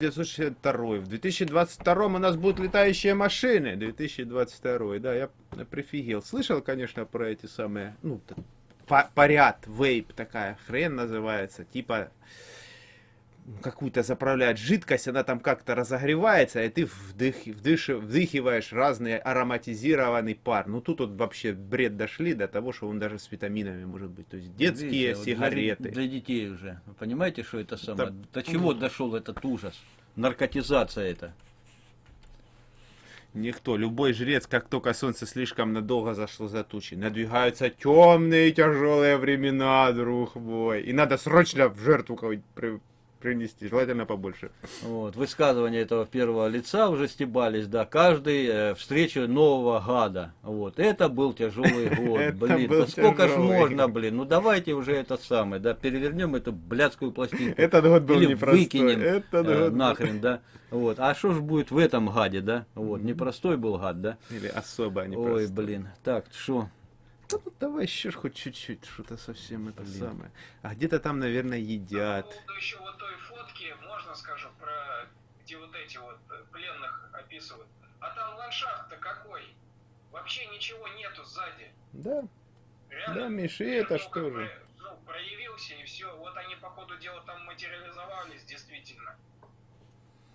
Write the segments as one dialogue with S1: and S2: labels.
S1: 1962. В 2022 у нас будут летающие машины. 2022, да, я прифигел. Слышал, конечно, про эти самые, ну, поряд, вейп такая хрен называется, типа какую-то заправляет жидкость, она там как-то разогревается, и ты вдых, вдыш, вдыхиваешь разный ароматизированный пар. Ну тут вот вообще бред дошли до того, что он даже с витаминами может быть. То есть детские Видите, сигареты.
S2: Для, для детей уже. Вы понимаете, что это самое? Да. До чего дошел этот ужас? Наркотизация это.
S1: Никто, любой жрец, как только солнце слишком надолго зашло за тучи, надвигаются темные тяжелые времена, друг мой. И надо срочно в жертву принести, желательно побольше.
S2: Вот, высказывания этого первого лица уже стебались, да, каждый э, встречу нового гада. Вот, это был тяжелый год, блин, да сколько ж можно, блин, ну давайте уже это самое, да, перевернем эту блядскую пластинку.
S1: Этот год был
S2: Или выкинем э, нахрен, да. Вот, а что ж будет в этом гаде, да? Вот, непростой был гад, да?
S1: Или особо непростой.
S2: Ой, блин, так, что?
S1: Да, ну, давай еще хоть чуть-чуть, что-то совсем это Блин. самое. А где-то там, наверное, едят. По
S3: поводу еще вот той фотки, можно скажу, про где вот эти вот э, пленных описывают. А там ландшафт-то какой? Вообще ничего нету сзади.
S1: Да. Реально, да, Миша, и это что же?
S3: Ну, проявился и все. Вот они, по ходу дела, там материализовались, действительно.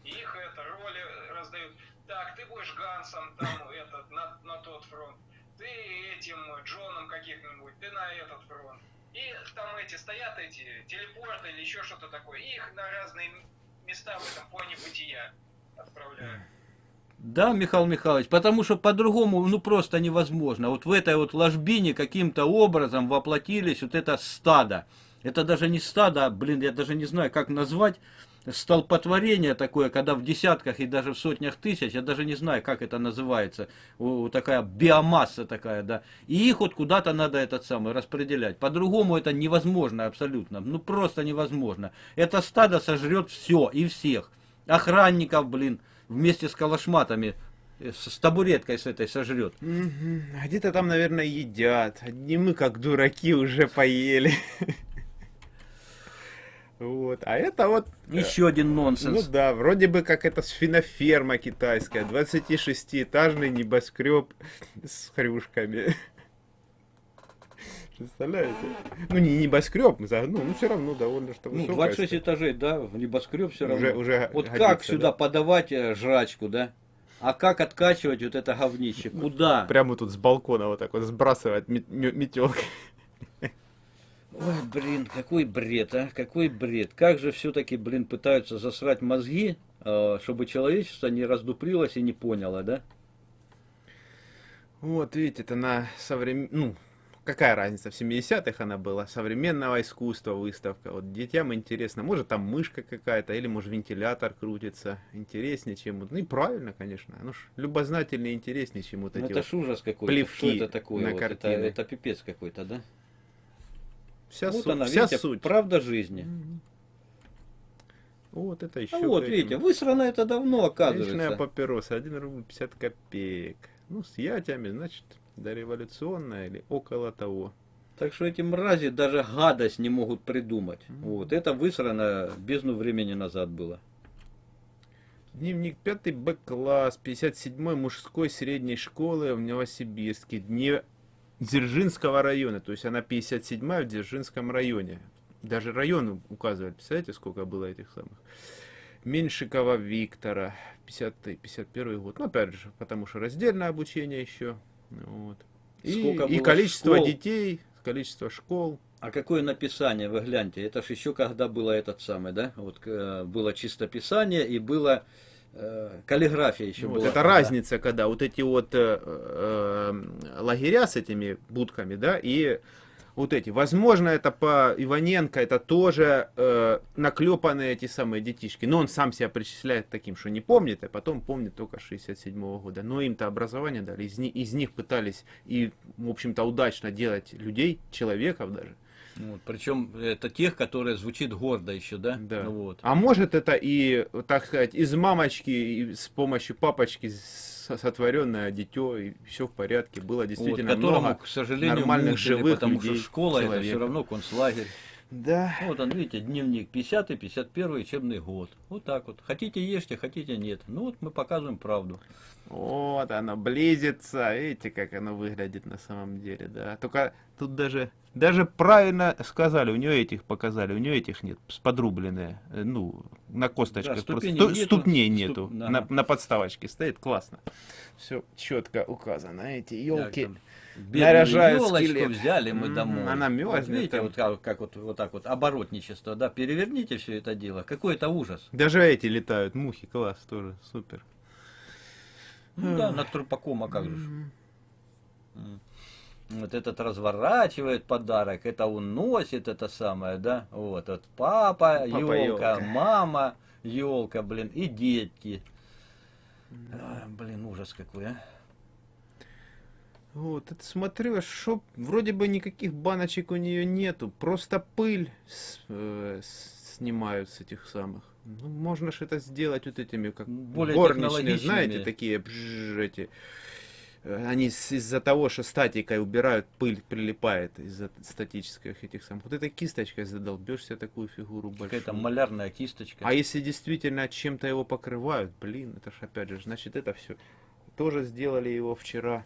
S3: их это, роли раздают. Так, ты будешь Гансом там, этот, на, на тот фронт ты этим Джоном каких-нибудь, ты на этот фронт. И там эти стоят эти телепорты или еще что-то такое, и их на разные места в этом плане бытия отправляют.
S2: Да, Михаил Михайлович, потому что по-другому, ну просто невозможно. Вот в этой вот ложбине каким-то образом воплотились вот это стадо. Это даже не стадо, блин, я даже не знаю, как назвать столпотворение такое, когда в десятках и даже в сотнях тысяч, я даже не знаю, как это называется, такая биомасса такая, да, и их вот куда-то надо этот самый распределять. По-другому это невозможно абсолютно, ну просто невозможно. Это стадо сожрет все и всех. Охранников, блин, вместе с калашматами э, с табуреткой с этой сожрет.
S1: Где-то там, наверное, едят. Одни мы, как дураки, уже поели. Вот. А это вот...
S2: Э, Еще один нонсенс.
S1: Ну да, вроде бы как это свиноферма китайская. 26-этажный небоскреб с хрюшками. Представляете? Ну, не небоскреб, ну, ну все равно довольно что
S2: Ну, 26 этажей, да, в небоскреб все равно. Уже, уже вот годится, как сюда да? подавать э, жрачку, да? А как откачивать вот это говнище? Куда?
S1: Прямо тут с балкона вот так вот сбрасывать метелкой.
S2: Ой, блин, какой бред, а? Какой бред. Как же все-таки, блин, пытаются засрать мозги, а, чтобы человечество не раздуплилось и не поняло, да?
S1: Вот, видите, это на современ... Ну, какая разница, в 70-х она была, современного искусства выставка. Вот детям интересно, может там мышка какая-то, или может вентилятор крутится. Интереснее, чем... Ну и правильно, конечно. Ну ж, любознательнее интереснее, чем вот ну, эти
S2: это вот ужас какой-то. Плевки Что это такое? На вот это, это пипец какой-то, да? Вся, вот суть, она, вся видите, суть. правда жизни.
S1: Вот это еще. А
S2: вот, этим. видите, высрано это давно, оказывается.
S1: Вечная папироса, 1 рубль 50 копеек. Ну, с ятями, значит, дореволюционная или около того.
S2: Так что эти мрази даже гадость не могут придумать. Mm -hmm. Вот, это высрано бездну времени назад было.
S1: Дневник 5 Б-класс, 57 мужской средней школы в Новосибирске. Дне Дзержинского района, то есть она 57-я в Дзержинском районе. Даже район указывает, представляете, сколько было этих самых. Меньшикова Виктора, 50-51 год. Ну, опять же, потому что раздельное обучение еще. Вот. И, и количество школ? детей, количество школ.
S2: А какое написание, вы гляньте, это же еще когда было этот самый, да, вот э, было чистописание и было Э, каллиграфия еще вот, была.
S1: Это тогда. разница, когда вот эти вот э, э, лагеря с этими будками, да, и вот эти. Возможно, это по Иваненко, это тоже э, наклепанные эти самые детишки. Но он сам себя причисляет таким, что не помнит, а потом помнит только 67 -го года. Но им-то образование дали, из, из них пытались и, в общем-то, удачно делать людей, человеков даже.
S2: Вот, причем это тех, которые звучит гордо еще, да?
S1: Да.
S2: Ну, вот.
S1: А может это и, так сказать, из мамочки и с помощью папочки сотворенное дитё, и все в порядке. Было действительно вот, которому, много
S2: к сожалению, нормальных живых потому людей, что школа человека. это все равно концлагерь.
S1: Да.
S2: Вот он, видите, дневник 50-51 учебный год. Вот так вот. Хотите ешьте, хотите нет. Ну вот мы показываем правду.
S1: Вот оно близится. Видите, как оно выглядит на самом деле, да. Только тут даже, даже правильно сказали, у нее этих показали, у нее этих нет, подрубленные. э, Ну, на косточках.
S2: Да,
S1: просто
S2: ступеней
S1: сту-
S2: нету.
S1: ступней
S2: Ступ-
S1: нету.
S2: да.
S1: На, на подставочке стоит, классно. Все четко указано. Эти елки.
S2: Так, там бедную
S1: наряжают скелет.
S2: взяли мы домой.
S1: она
S2: Вот
S1: мерзнет
S2: видите,
S1: там.
S2: вот как, как вот, вот так вот, оборотничество, да, переверните все это дело. Какой это ужас.
S1: Даже эти летают, мухи, класс, тоже супер.
S2: Ну да, над трупаком, а как же. Вот этот разворачивает подарок, это уносит это самое, да? Вот, вот папа,
S1: Папа
S2: елка, мама, елка, блин, и детки. А, блин, ужас какой, а.
S1: Вот, это смотрю, что вроде бы никаких баночек у нее нету, просто пыль с- э, снимают с этих самых. Ну, можно же это сделать вот этими, как
S2: Более
S1: горничные, знаете, такие бжж, эти. Э, Они из-за того, что статикой убирают, пыль прилипает из-за статических этих самых. Вот этой кисточкой задолбешься такую фигуру большую.
S2: Какая-то малярная кисточка.
S1: А если действительно чем-то его покрывают, блин, это ж опять же, значит это все. Тоже сделали его вчера.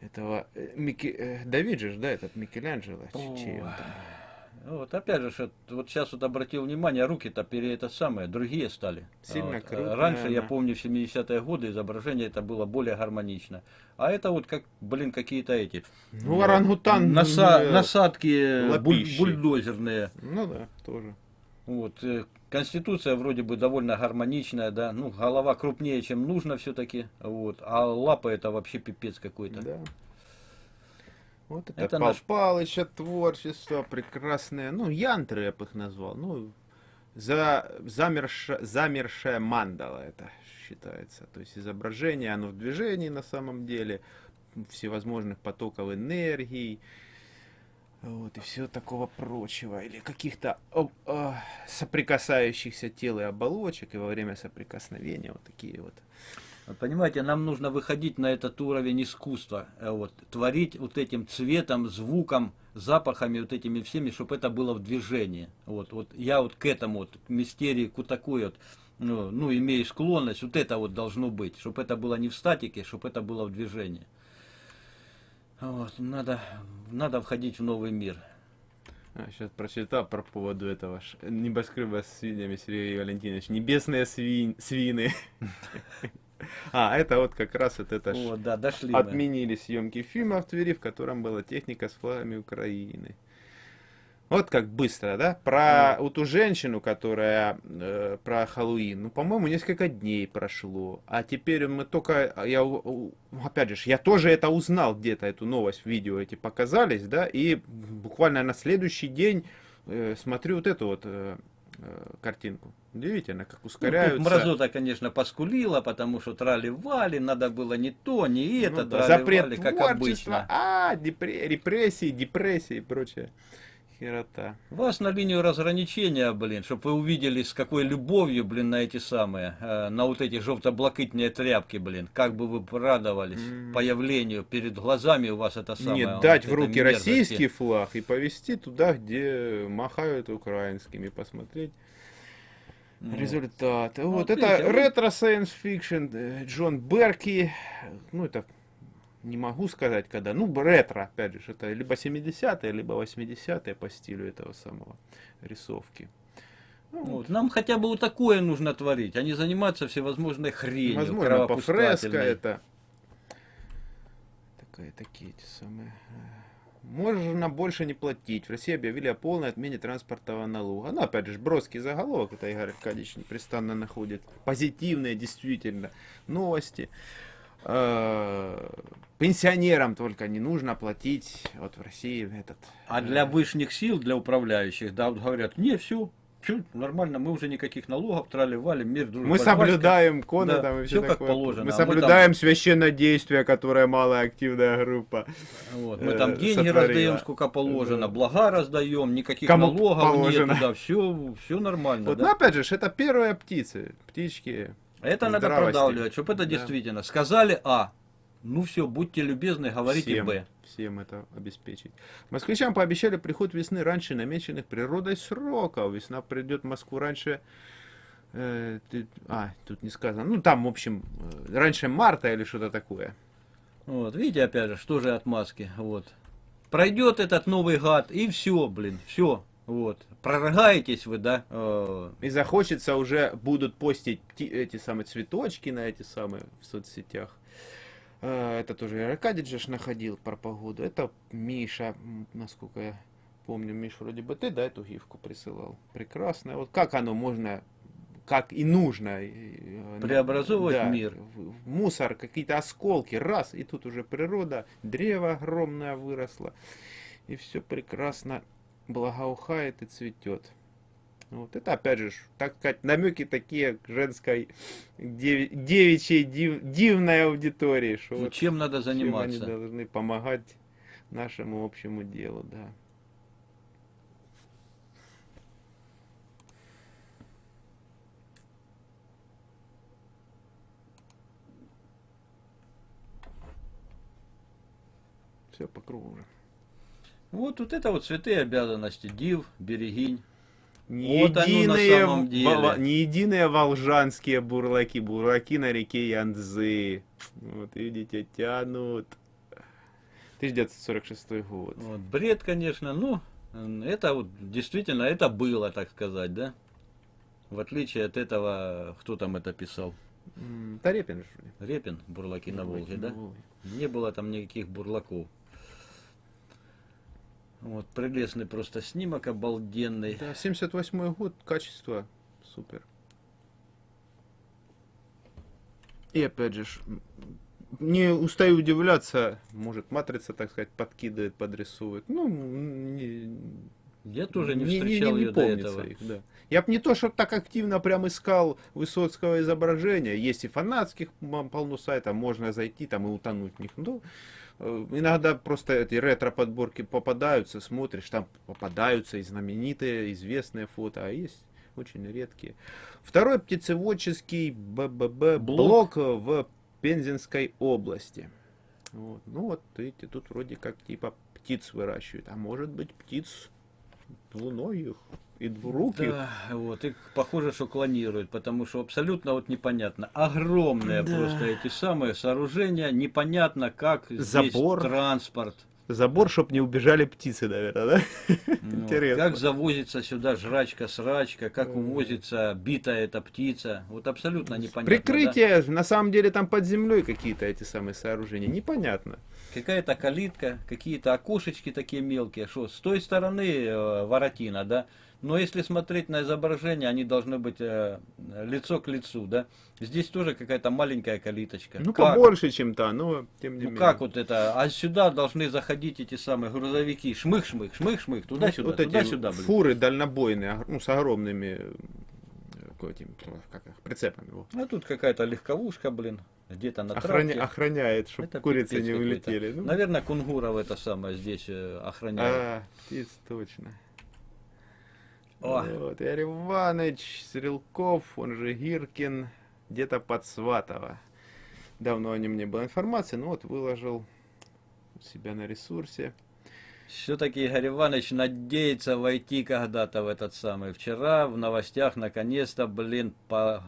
S1: Этого э, Микки, э, Давид же, да, этот Микеланджело, чей он там?
S2: Ну, Вот опять же, вот сейчас вот обратил внимание, руки-то пере это самое, другие стали.
S1: Сильно
S2: Вот.
S1: крупная
S2: Раньше, я
S1: она.
S2: помню, в 70-е годы изображение это было более гармонично. А это вот как, блин, какие-то эти
S1: Ну, орангутан.
S2: наса-
S1: э,
S2: насадки буль- бульдозерные.
S1: Ну да, тоже.
S2: Вот. Конституция вроде бы довольно гармоничная, да, ну, голова крупнее, чем нужно все-таки, вот, а лапа это вообще пипец какой-то.
S1: Да. Вот это,
S2: Это
S1: Пал
S2: наш-
S1: Палыча творчество прекрасное. Ну, янтры я бы их назвал. Ну, за, замерша, замершая мандала это считается. То есть изображение, оно в движении на самом деле, всевозможных потоков энергии, вот, и все такого прочего. Или каких-то а, соприкасающихся тел и оболочек, и во время соприкосновения вот такие вот.
S2: Понимаете, нам нужно выходить на этот уровень искусства, э, вот, творить вот этим цветом, звуком, запахами, вот этими всеми, чтобы это было в движении. Вот, вот я вот к этому, вот, к мистерии, к такой вот, ну, ну, имею склонность, вот это вот должно быть, чтобы это было не в статике, чтобы это было в движении. Вот, надо, надо входить в новый мир.
S1: сейчас прочитал про поводу этого небоскреба с свиньями, Сергей Валентинович. Небесные свинь, свины. А, это вот как раз вот это
S2: Вот, да, дошли
S1: отменили съемки фильма в Твери, в котором была техника с флагами Украины. Вот как быстро, да? Про вот ту женщину, которая э, про Хэллоуин, ну, по-моему, несколько дней прошло. А теперь мы только, я, у- у- опять же, я тоже это узнал где-то, эту новость, видео эти показались, да, и буквально на следующий день э, смотрю вот эту вот э, э, картинку. Удивительно, как
S2: Ну,
S1: ускоряются.
S2: мразота, конечно, поскулила, потому что трали-вали, надо было не то, не это,
S1: Ну да,
S2: трали-вали,
S1: запрет
S2: как обычно.
S1: а, депре- репрессии, депрессии и прочее. Херота.
S2: Вас на линию разграничения, блин, чтобы вы увидели, с какой любовью, блин, на эти самые, э, на вот эти желто-блакитные тряпки, блин, как бы вы радовались
S1: М.
S2: появлению перед глазами у вас это самое.
S1: Не
S2: вот
S1: дать в руки
S2: мерзости.
S1: российский флаг и повезти туда, где махают украинскими, посмотреть
S2: Ну,
S1: результаты.
S2: Ну,
S1: вот
S2: вот
S1: это
S2: видите, вы-
S1: ретро- science fiction э, Джон Берки. Ну, это не могу сказать, когда. Ну, ретро, опять же, это либо 70-е, либо 80-е по стилю этого самого рисовки. Ну,
S2: Вот, нам хотя бы вот такое нужно творить, а не заниматься всевозможной хренью,
S1: Возможно, по фреско это. Такая, такие эти самые. Можно больше не платить. В России объявили о полной отмене транспортного налога. Ну, опять же, броский заголовок, это Игорь Аркадьевич непрестанно находит. Позитивные, действительно, новости. Э, Пенсионерам только не нужно платить вот в России этот.
S2: А для высших сил, для управляющих, да, вот говорят, не, все, нормально, мы уже никаких налогов трали, валим, мир, дружба,
S1: Мы
S2: жвачка».
S1: соблюдаем коны
S2: Да,
S1: там и все
S2: как
S1: такое.
S2: положено,
S1: Мы
S2: а мы там-
S1: соблюдаем священное действие, которое малая активная группа.
S2: Вот, мы
S1: э,
S2: там деньги
S1: сотворила.
S2: раздаем, сколько положено,
S1: Да.
S2: блага раздаем, никаких
S1: Кому
S2: налогов
S1: положено.
S2: нету, да, все, все нормально.
S1: Вот,
S2: да.
S1: ну, опять же, это первые птицы, птички.
S2: Это надо
S1: здравости.
S2: продавливать, чтобы это
S1: Да.
S2: действительно. Сказали А, ну все, будьте любезны, говорите
S1: всем,
S2: Б.
S1: всем это обеспечить. Москвичам пообещали приход весны раньше намеченных природой сроков. Весна придет в Москву раньше Э, ты- а, тут не сказано. Ну, там, в общем, э, раньше марта или что-то такое.
S2: Вот, видите, опять же, что же отмазки, вот. Пройдет этот новый гад, и все, блин, все, вот. Прорыгаетесь вы, да, э,
S1: И захочется уже будут постить ти- эти самые цветочки на эти самые в соцсетях. Э, Это тоже Аркадий же находил про погоду. Это Миша, насколько я помню, Миш, вроде бы ты, да, эту гифку присылал. Прекрасно. Вот как оно можно, как и нужно. э,
S2: Преобразовывать мир.
S1: В, в мусор, какие-то осколки, раз, и тут уже природа, древо огромное выросло. И все прекрасно благоухает и цветет. Вот это опять же, так сказать, намеки такие к женской деви- девичьей див- дивной аудитории, что
S2: ну,
S1: вот
S2: чем надо
S1: чем они
S2: заниматься.
S1: должны помогать нашему общему делу, да. Все по кругу уже.
S2: Вот, вот это вот святые обязанности, див, берегинь.
S1: Не
S2: Вот оно на
S1: единые,
S2: самом деле.
S1: во- не единые волжанские бурлаки, бурлаки на реке Янзы. Вот видите, тянут. 1946 год.
S2: Вот, бред, конечно, ну, это вот действительно, это было, так сказать, да? В отличие от этого, кто там это писал?
S1: М, Тарепин же.
S2: Репин, бурлаки на
S1: Бурлаки
S2: Волге,
S1: на
S2: да?
S1: Волге.
S2: Не было там никаких бурлаков. Вот, прелестный просто снимок, обалденный.
S1: Да, 78 год, качество супер. И опять же, не устаю удивляться, может, матрица, так сказать, подкидывает, подрисовывает. Ну, не,
S2: Я тоже не
S1: не-
S2: встречал ее до этого.
S1: их, да. Я бы не то, что так активно прям искал Высоцкого изображения. Есть и фанатских полно сайтов, можно зайти там и утонуть в них. Ну, э, иногда просто эти ретро-подборки попадаются, смотришь, там попадаются и знаменитые, известные фото, а есть очень редкие. Второй птицеводческий БББ
S2: Блок.
S1: блок в Пензенской области. Вот. Ну вот, видите, тут вроде как типа птиц выращивают. А может быть птиц двуногих и двуруких.
S2: Да, вот, и похоже, что клонируют, потому что абсолютно вот непонятно. Огромные
S1: Да.
S2: просто эти самые сооружения, непонятно, как здесь
S1: Забор.
S2: транспорт.
S1: Забор, чтоб не убежали птицы, наверное, да?
S2: Ну,
S1: Интересно.
S2: Как завозится сюда жрачка-срачка, как увозится битая эта птица. Вот абсолютно непонятно. да?
S1: Прикрытие, на самом деле там под землей какие-то эти самые сооружения. Непонятно.
S2: Какая-то калитка, какие-то окошечки такие мелкие. Что, с той стороны э, воротина, да? Но если смотреть на изображение, они должны быть э, лицо к лицу, да? Здесь тоже какая-то маленькая калиточка.
S1: Ну,
S2: Как?
S1: побольше, чем то, но тем не
S2: Ну
S1: менее.
S2: как вот это? А сюда должны заходить эти самые грузовики. Шмых-шмых, шмых-шмых, туда-сюда,
S1: вот эти
S2: туда-сюда,
S1: фуры дальнобойные, ог- ну, с огромными этим, как их, прицепами. во.
S2: А тут какая-то легковушка, блин, где-то на
S1: Охраня-
S2: трассе.
S1: охраняет, чтобы
S2: Это
S1: курицы не улетели. Ну,
S2: Наверное, кунгуров это самое здесь э, охраняют.
S1: а, птиц, точно.
S2: О.
S1: Вот, Игорь Иванович Стрелков, он же Гиркин, где-то под Сватово. Давно о нем не было информации, но вот выложил у себя на ресурсе.
S2: Все-таки Игорь Иванович надеется войти когда-то в этот самый. Вчера в новостях наконец-то, блин, по...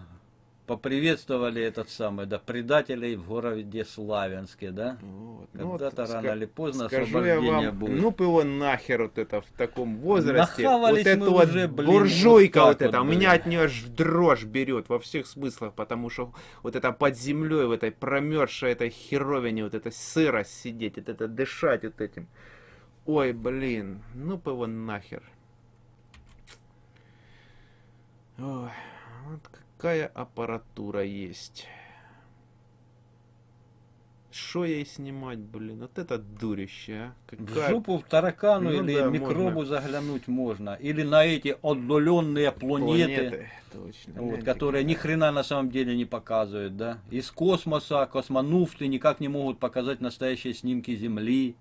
S2: поприветствовали этот самый, да, предателей в городе Славянске, да?
S1: Вот. Ну, вот
S2: Когда-то рано или поздно освобождение
S1: вам,
S2: будет.
S1: ну бы его нахер вот это в таком возрасте.
S2: Нахавались
S1: вот
S2: мы
S1: вот
S2: уже, блин,
S1: буржуйка
S2: вот
S1: вот, эта,
S2: вот,
S1: у меня от нее аж дрожь берет во всех смыслах, потому что вот это под землей, в этой промерзшей этой херовине, вот эта сырость сидеть, вот это дышать вот этим. Ой, блин, ну бы его нахер. Ой, вот какая аппаратура есть. Что ей снимать, блин? Вот это дурище, а.
S2: В
S1: Какая...
S2: жопу в таракану
S1: Ну
S2: или
S1: да,
S2: микробу
S1: можно.
S2: заглянуть можно. Или на эти отдаленные планеты.
S1: Точно.
S2: Вот, которые ни хрена на самом деле не показывают, да. Из космоса космонавты никак не могут показать настоящие снимки Земли.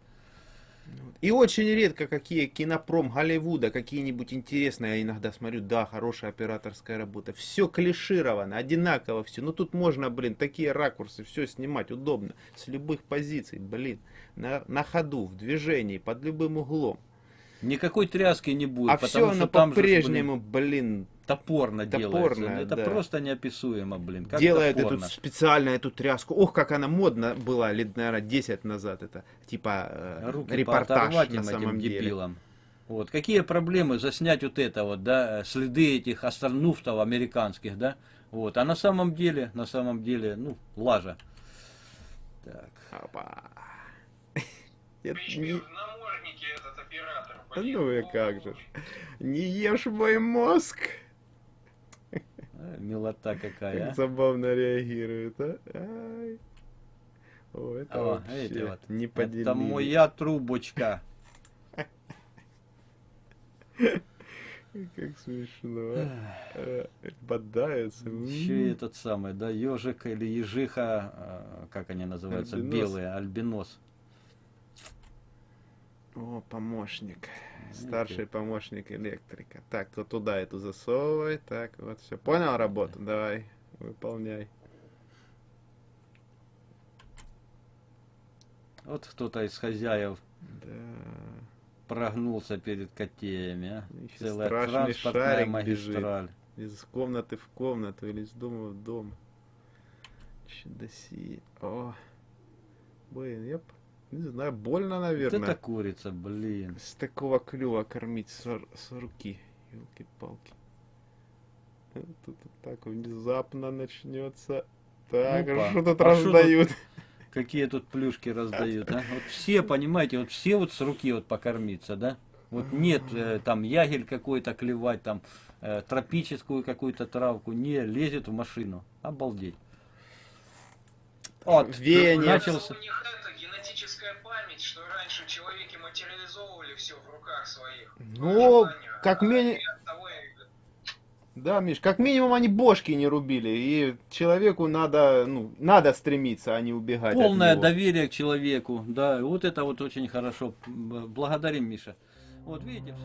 S1: И очень редко какие кинопром Голливуда, какие-нибудь интересные, я иногда смотрю, да, хорошая операторская работа. Все клишировано, одинаково все. Ну тут можно, блин, такие ракурсы, все снимать удобно, с любых позиций, блин, на, на ходу, в движении, под любым углом.
S2: Никакой тряски не будет,
S1: а все оно по-прежнему, блин,
S2: блин, топорно, делается.
S1: Топорно,
S2: Это
S1: да.
S2: просто неописуемо, блин. Как
S1: Делает
S2: топорно.
S1: эту специально эту тряску. Ох, как она модна была лет, наверное, 10 назад. Это типа э,
S2: Руки
S1: репортаж на самом
S2: этим
S1: деле.
S2: дебилам. Вот. Какие проблемы заснять вот это вот, да, э, следы этих астронавтов американских, да? Вот. А на самом деле, на самом деле, ну, лажа. Так.
S1: Опа. Это не- ну и как же. Не ешь мой мозг.
S2: Милота какая,
S1: Как забавно реагирует, а? Ай. О, это
S2: О,
S1: вообще
S2: эти вот.
S1: не
S2: Это
S1: поделили.
S2: моя трубочка.
S1: Как смешно. Э, Бодаются.
S2: Еще этот самый, да, ежик или ежиха, э, как они называются, белые, альбинос.
S1: О, помощник. Старший помощник электрика. Так, то туда эту засовывай. Так, вот все. Понял работу? Давай, выполняй.
S2: Вот кто-то из хозяев
S1: Да.
S2: прогнулся перед котеями, а.
S1: Еще
S2: Целая
S1: страшный
S2: транспортная
S1: шарик бежит.
S2: магистраль.
S1: Из комнаты в комнату или из дома в дом. Чудоси. О. Блин, я не знаю, больно,
S2: Вот
S1: наверное.
S2: это курица, блин.
S1: С такого клюва кормить с, с руки. Елки-палки. Тут вот так внезапно начнется. Так,
S2: Опа.
S1: что тут
S2: А что тут?
S1: раздают?
S2: Какие тут плюшки раздают, а? Вот все, понимаете, вот все вот с руки вот покормиться, да? Вот нет э, там ягель какой-то клевать, там э, тропическую какую-то травку, не лезет в машину. Обалдеть. Вот,
S1: Веяние.
S2: начался.
S3: У них это генетическая память, что раньше человеки материализовывали все в руках своих.
S1: Ну, как
S3: а
S1: мини-
S3: они оттого и-
S1: Да, Миш, как минимум они бошки не рубили. И человеку надо, ну, надо стремиться, а не убегать от
S2: Полное
S1: него.
S2: доверие к человеку, да, вот это вот очень хорошо. Благодарим, Миша. Вот видите.